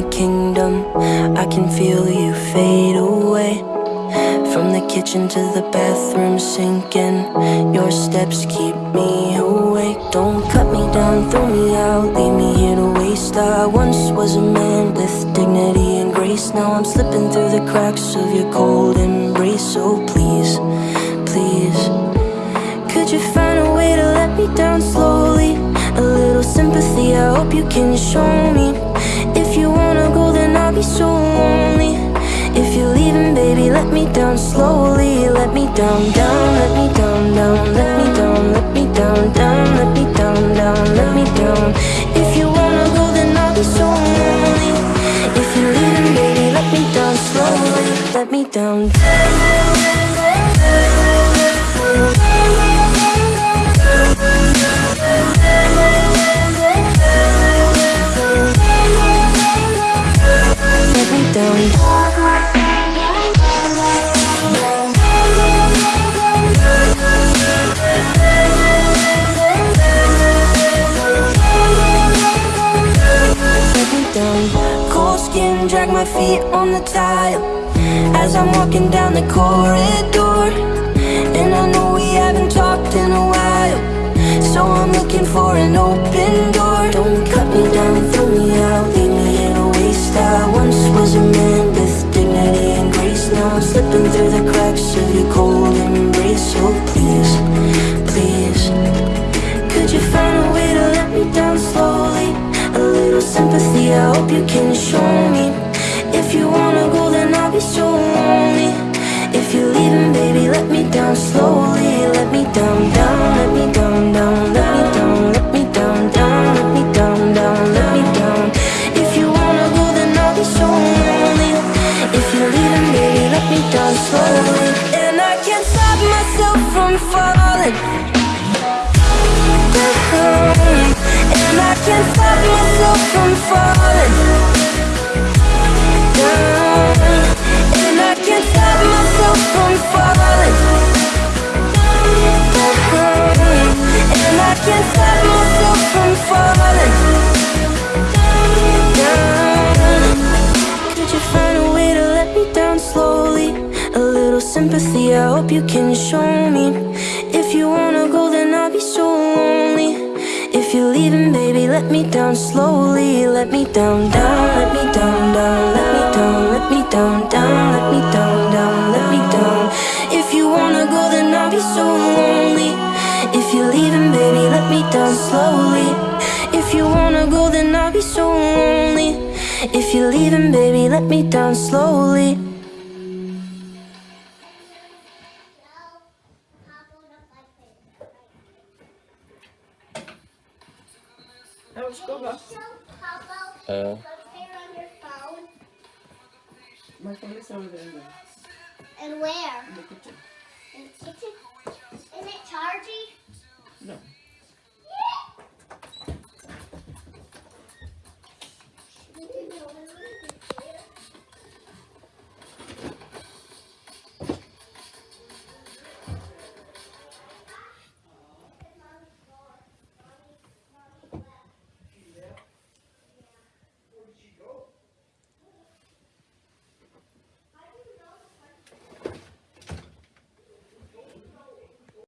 the kingdom. I can feel you fade away. From the kitchen to the bathroom sinking. Your steps keep me awake. Don't cut me down, throw me out Leave me here to waste. I once was a man with dignity and grace. Now I'm slipping through the cracks of your cold embrace So oh, please, please you can show me. If you wanna go then I'll be so lonely. If you're leaving baby let me down slowly. Let me down, down, let me down, down. Let me down, let me down, down. Let me down, down, let me down. If you wanna go then I'll be so lonely. If you're leaving baby let me down slowly. Let me down. Let drag my feet on the tile. As I'm walking down the corridor And I know we haven't talked in a while. So I'm looking for an open door. Don't cut me down, throw me out Leave me in a waste. I once was a man with dignity and grace. Now I'm slipping through the cracks of your cold embrace. So please, please Could you find a way to let me down slowly? A little sympathy, I hope you can show me If you wanna go then I'll be so lonely. If you're leaving baby let me down slowly. Let me down, down, let me down, down Let me down, let me down, down Let me down, down, let me down. If you wanna go then I'll be so lonely. If you're leaving baby let me down slowly. And I can't stop myself from falling. And I can't stop myself from falling hope you can show me. If you wanna go then I'll be so lonely. If you're leaving baby let me down slowly. Let me down, down, let me down, down. Let me down, let me down, down. Let me down, down, let me down. If you wanna go then I'll be so lonely. If you're leaving baby let me down slowly. If you wanna go then I'll be so lonely. If you're leaving baby let me down slowly Uh. My phone is over there. And where? In the kitchen. In the kitchen? Isn't it charged?